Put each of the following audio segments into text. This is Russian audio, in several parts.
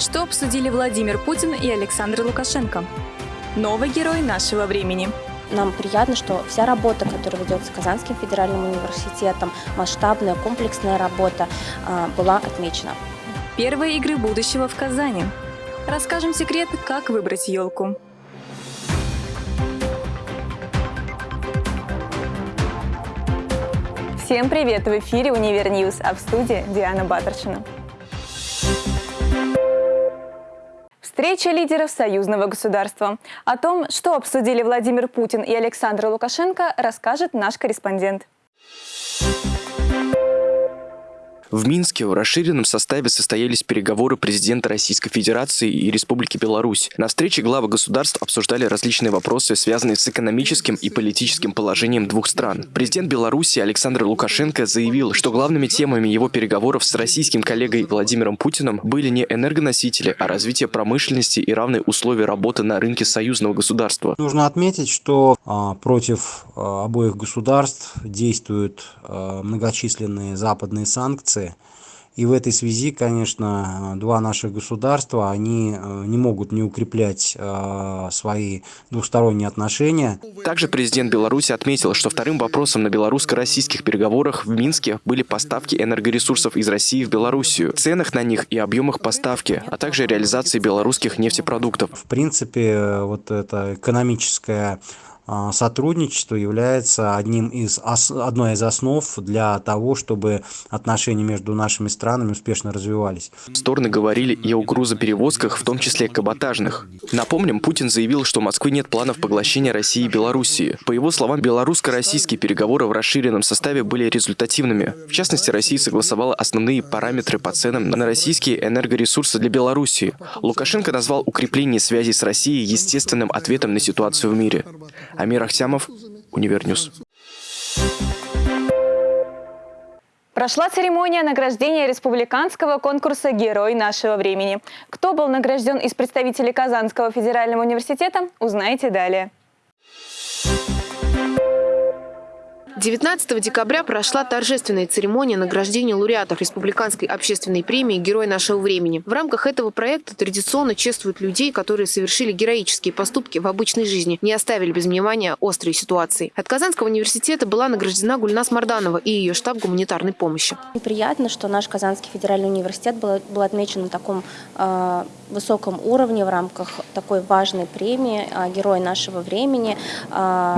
Что обсудили Владимир Путин и Александр Лукашенко? Новый герой нашего времени. Нам приятно, что вся работа, которая ведется Казанским федеральным университетом, масштабная, комплексная работа, а, была отмечена. Первые игры будущего в Казани. Расскажем секрет, как выбрать елку. Всем привет! В эфире «Универ -Ньюз», а в студии Диана Батаршина. Встреча лидеров союзного государства. О том, что обсудили Владимир Путин и Александр Лукашенко, расскажет наш корреспондент. В Минске в расширенном составе состоялись переговоры президента Российской Федерации и Республики Беларусь. На встрече главы государств обсуждали различные вопросы, связанные с экономическим и политическим положением двух стран. Президент Беларуси Александр Лукашенко заявил, что главными темами его переговоров с российским коллегой Владимиром Путиным были не энергоносители, а развитие промышленности и равные условия работы на рынке союзного государства. Нужно отметить, что а, против а, обоих государств действуют а, многочисленные западные санкции, информации. И в этой связи, конечно, два наших государства, они э, не могут не укреплять э, свои двусторонние отношения. Также президент Беларуси отметил, что вторым вопросом на белорусско-российских переговорах в Минске были поставки энергоресурсов из России в Белоруссию, ценах на них и объемах поставки, а также реализации белорусских нефтепродуктов. В принципе, э, вот эта экономическая а, сотрудничество является одним из, одной из основ для того, чтобы отношения между нашими странами успешно развивались. Стороны говорили и о грузоперевозках, в том числе каботажных. Напомним, Путин заявил, что у Москвы нет планов поглощения России и Белоруссии. По его словам, белорусско-российские переговоры в расширенном составе были результативными. В частности, Россия согласовала основные параметры по ценам на российские энергоресурсы для Белоруссии. Лукашенко назвал укрепление связей с Россией естественным ответом на ситуацию в мире. Амир Ахтямов, Univer News. Прошла церемония награждения республиканского конкурса «Герой нашего времени». Кто был награжден из представителей Казанского федерального университета, узнаете далее. 19 декабря прошла торжественная церемония награждения лауреатов Республиканской общественной премии «Герой нашего времени». В рамках этого проекта традиционно чествуют людей, которые совершили героические поступки в обычной жизни, не оставили без внимания острые ситуации. От Казанского университета была награждена Гульнас Марданова и ее штаб гуманитарной помощи. Приятно, что наш Казанский федеральный университет был, был отмечен на таком э, высоком уровне в рамках такой важной премии э, «Герой нашего времени». Э,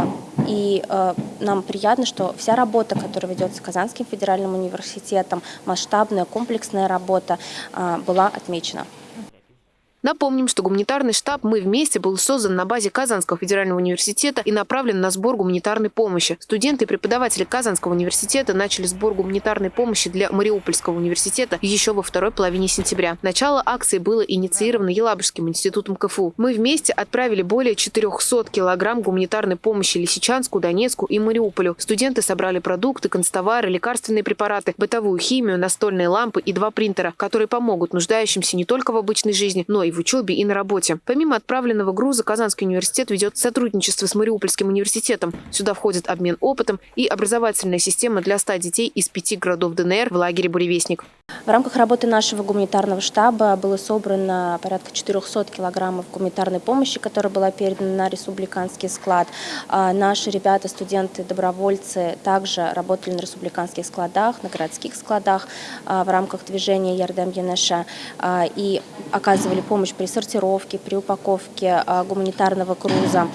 и э, нам приятно, что вся работа, которая ведется Казанским федеральным университетом, масштабная, комплексная работа, а, была отмечена. Напомним, что гуманитарный штаб «Мы вместе» был создан на базе Казанского федерального университета и направлен на сбор гуманитарной помощи. Студенты и преподаватели Казанского университета начали сбор гуманитарной помощи для Мариупольского университета еще во второй половине сентября. Начало акции было инициировано Елабужским институтом КФУ. «Мы вместе» отправили более 400 килограмм гуманитарной помощи Лисичанску, Донецку и Мариуполю. Студенты собрали продукты, констовары, лекарственные препараты, бытовую химию, настольные лампы и два принтера, которые помогут нуждающимся не только в обычной жизни, но и в учебе и на работе. Помимо отправленного груза, Казанский университет ведет сотрудничество с Мариупольским университетом. Сюда входит обмен опытом и образовательная система для 100 детей из пяти городов ДНР в лагере «Буревестник». В рамках работы нашего гуманитарного штаба было собрано порядка 400 килограммов гуманитарной помощи, которая была передана на республиканский склад. А наши ребята, студенты, добровольцы также работали на республиканских складах, на городских складах а, в рамках движения Ярдәм янәшә а, и оказывали помощь при сортировке, при упаковке гуманитарного груза.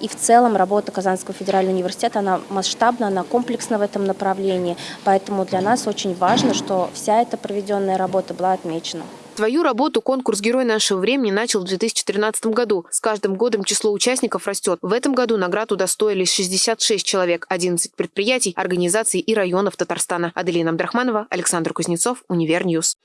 И в целом работа Казанского федерального университета, она масштабна, она комплексна в этом направлении. Поэтому для нас очень важно, что вся эта проведенная работа была отмечена. Свою работу конкурс «Герой нашего времени» начал в 2013 году. С каждым годом число участников растет. В этом году наград удостоились 66 человек, 11 предприятий, организаций и районов Татарстана. Аделина Абдрахманова, Александр Кузнецов, Univer News.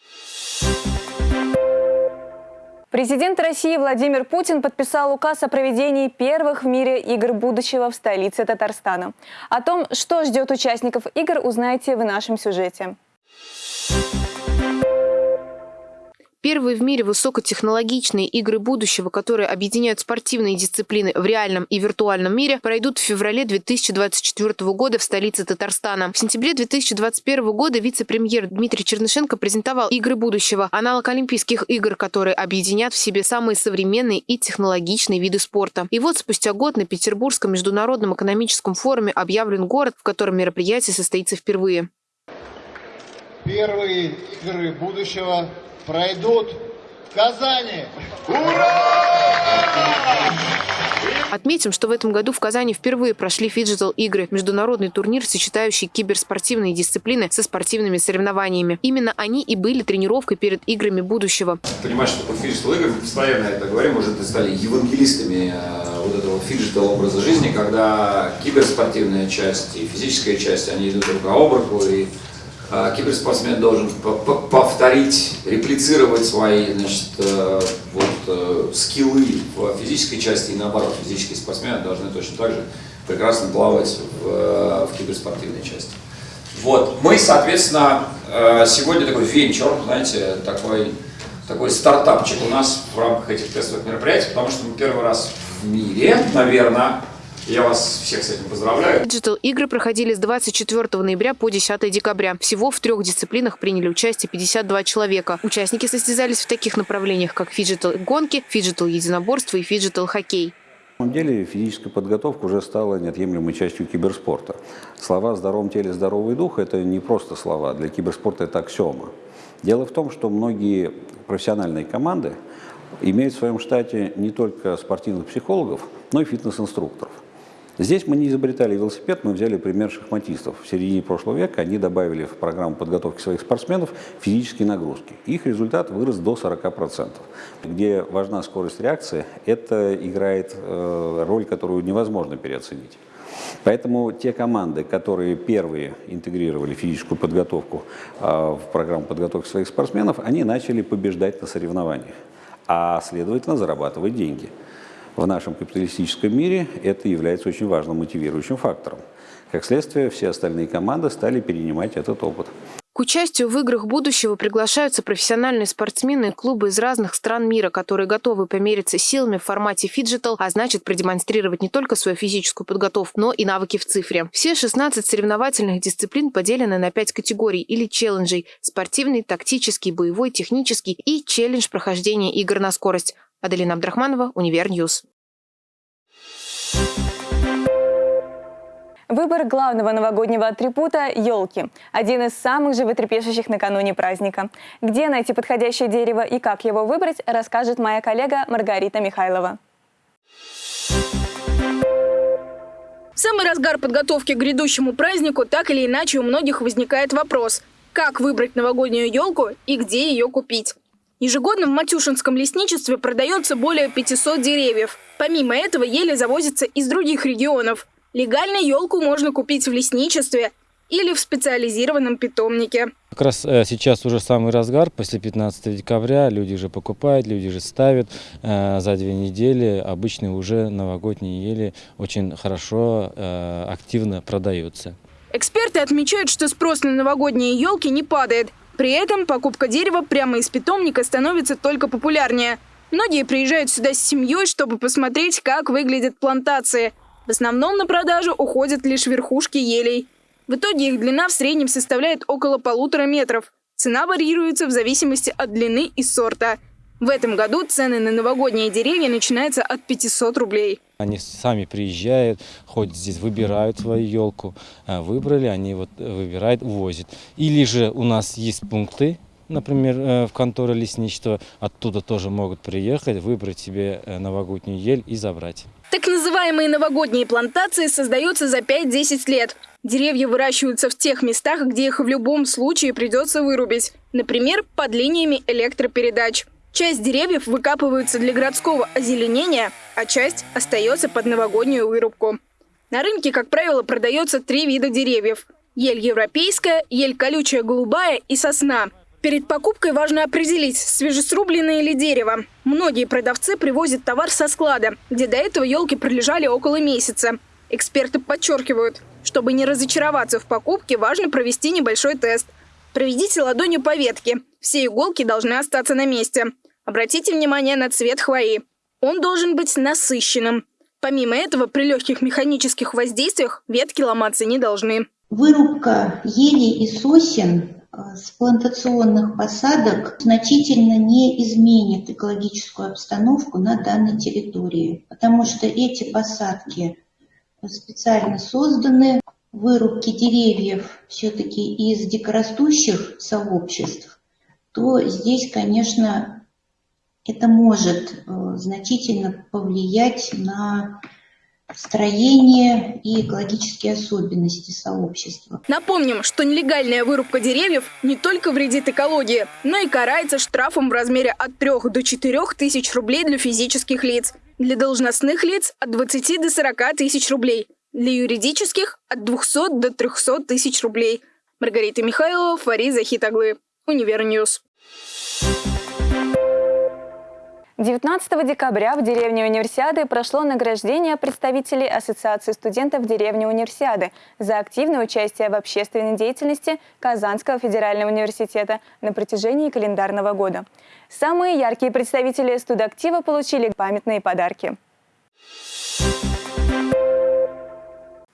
Президент России Владимир Путин подписал указ о проведении первых в мире игр будущего в столице Татарстана. О том, что ждет участников игр, узнаете в нашем сюжете. Первые в мире высокотехнологичные игры будущего, которые объединяют спортивные дисциплины в реальном и виртуальном мире, пройдут в феврале 2024 года в столице Татарстана. В сентябре 2021 года вице-премьер Дмитрий Чернышенко презентовал игры будущего, аналог Олимпийских игр, которые объединят в себе самые современные и технологичные виды спорта. И вот спустя год на Петербургском международном экономическом форуме объявлен город, в котором мероприятие состоится впервые. Первые игры будущего пройдут в Казани. Ура! Отметим, что в этом году в Казани впервые прошли фиджитал-игры – международный турнир, сочетающий киберспортивные дисциплины со спортивными соревнованиями. Именно они и были тренировкой перед играми будущего. Понимаешь, что такое фиджитал-игры, мы постоянно это говорим, уже стали евангелистами э, вот этого фиджитал образа жизни, когда киберспортивная часть и физическая часть, они идут друг об руку, и киберспортсмен должен повторить, реплицировать свои значит, э, вот, э, скиллы в физической части и наоборот, физические спортсмены должны точно так же прекрасно плавать в, э, в киберспортивной части. Вот. Мы, соответственно, сегодня такой венчур, знаете, такой, такой стартапчик у нас в рамках этих тестовых мероприятий, потому что мы первый раз в мире, наверное, я вас всех с этим поздравляю. Digital игры проходили с 24 ноября по 10 декабря. Всего в трех дисциплинах приняли участие 52 человека. Участники состязались в таких направлениях, как фиджитал гонки, фиджитал единоборство и фиджитал хоккей. На самом деле физическая подготовка уже стала неотъемлемой частью киберспорта. Слова «в здоровом теле здоровый дух» – это не просто слова, для киберспорта это аксиома. Дело в том, что многие профессиональные команды имеют в своем штате не только спортивных психологов, но и фитнес-инструкторов. Здесь мы не изобретали велосипед, мы взяли пример шахматистов. В середине прошлого века они добавили в программу подготовки своих спортсменов физические нагрузки. Их результат вырос до 40%. Где важна скорость реакции, это играет э, роль, которую невозможно переоценить. Поэтому те команды, которые первые интегрировали физическую подготовку э, в программу подготовки своих спортсменов, они начали побеждать на соревнованиях, а следовательно зарабатывать деньги в нашем капиталистическом мире это является очень важным мотивирующим фактором. Как следствие, все остальные команды стали перенимать этот опыт. К участию в играх будущего приглашаются профессиональные спортсмены и клубы из разных стран мира, которые готовы помериться силами в формате фиджитал, а значит продемонстрировать не только свою физическую подготовку, но и навыки в цифре. Все 16 соревновательных дисциплин поделены на 5 категорий или челленджей – спортивный, тактический, боевой, технический и челлендж прохождения игр на скорость. Аделина Абдрахманова, Univer News. Выбор главного новогоднего атрибута – елки. Один из самых животрепещущих накануне праздника. Где найти подходящее дерево и как его выбрать, расскажет моя коллега Маргарита Михайлова. В самый разгар подготовки к грядущему празднику так или иначе у многих возникает вопрос – как выбрать новогоднюю елку и где ее купить? Ежегодно в Матюшинском лесничестве продается более 500 деревьев. Помимо этого, ели завозятся из других регионов. Легально елку можно купить в лесничестве или в специализированном питомнике. Как раз э, сейчас уже самый разгар, после 15 декабря люди же покупают, люди же ставят. Э, за две недели обычные уже новогодние ели очень хорошо, э, активно продаются. Эксперты отмечают, что спрос на новогодние елки не падает. При этом покупка дерева прямо из питомника становится только популярнее. Многие приезжают сюда с семьей, чтобы посмотреть, как выглядят плантации. В основном на продажу уходят лишь верхушки елей. В итоге их длина в среднем составляет около полутора метров. Цена варьируется в зависимости от длины и сорта – в этом году цены на новогодние деревья начинаются от 500 рублей. Они сами приезжают, ходят здесь, выбирают свою елку. А, выбрали, они вот выбирают, увозят. Или же у нас есть пункты, например, э, в конторе лесничества. Оттуда тоже могут приехать, выбрать себе э, новогоднюю ель и забрать. Так называемые новогодние плантации создаются за 5-10 лет. Деревья выращиваются в тех местах, где их в любом случае придется вырубить. Например, под линиями электропередач. Часть деревьев выкапываются для городского озеленения, а часть остается под новогоднюю вырубку. На рынке, как правило, продается три вида деревьев. Ель европейская, ель колючая голубая и сосна. Перед покупкой важно определить, свежесрубленное ли дерево. Многие продавцы привозят товар со склада, где до этого елки пролежали около месяца. Эксперты подчеркивают, чтобы не разочароваться в покупке, важно провести небольшой тест – Проведите ладонью по ветке. Все иголки должны остаться на месте. Обратите внимание на цвет хвои. Он должен быть насыщенным. Помимо этого, при легких механических воздействиях ветки ломаться не должны. Вырубка елей и сосен э, с плантационных посадок значительно не изменит экологическую обстановку на данной территории, потому что эти посадки специально созданы. Вырубки деревьев все-таки из дикорастущих сообществ, то здесь, конечно, это может э, значительно повлиять на строение и экологические особенности сообщества. Напомним, что нелегальная вырубка деревьев не только вредит экологии, но и карается штрафом в размере от 3 до 4 тысяч рублей для физических лиц. Для должностных лиц от 20 до 40 тысяч рублей. Для юридических от 200 до 300 тысяч рублей. Маргарита Михайлова, Фарид Захид оглы. Univer News. 19 декабря в деревне Универсиады прошло награждение представителей Ассоциации студентов деревни Универсиады за активное участие в общественной деятельности Казанского федерального университета на протяжении календарного года. Самые яркие представители студактива получили памятные подарки.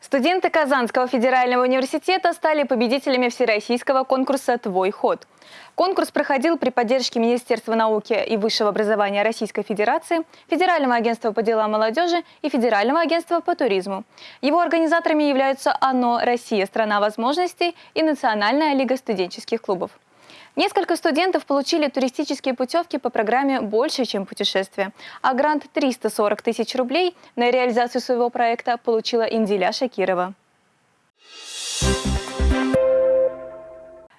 Студенты Казанского федерального университета стали победителями всероссийского конкурса «Твой ход». Конкурс проходил при поддержке Министерства науки и высшего образования Российской Федерации, Федерального агентства по делам молодежи и Федерального агентства по туризму. Его организаторами являются ОНО «Россия. Страна возможностей» и Национальная лига студенческих клубов. Несколько студентов получили туристические путевки по программе «Больше, чем путешествие», а грант 340 тысяч рублей на реализацию своего проекта получила Индиля Шакирова.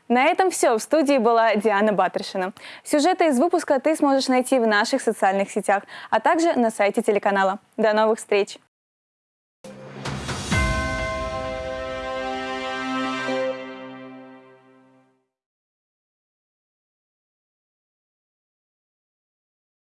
На этом все. В студии была Диана Батрышина. Сюжеты из выпуска ты сможешь найти в наших социальных сетях, а также на сайте телеканала. До новых встреч!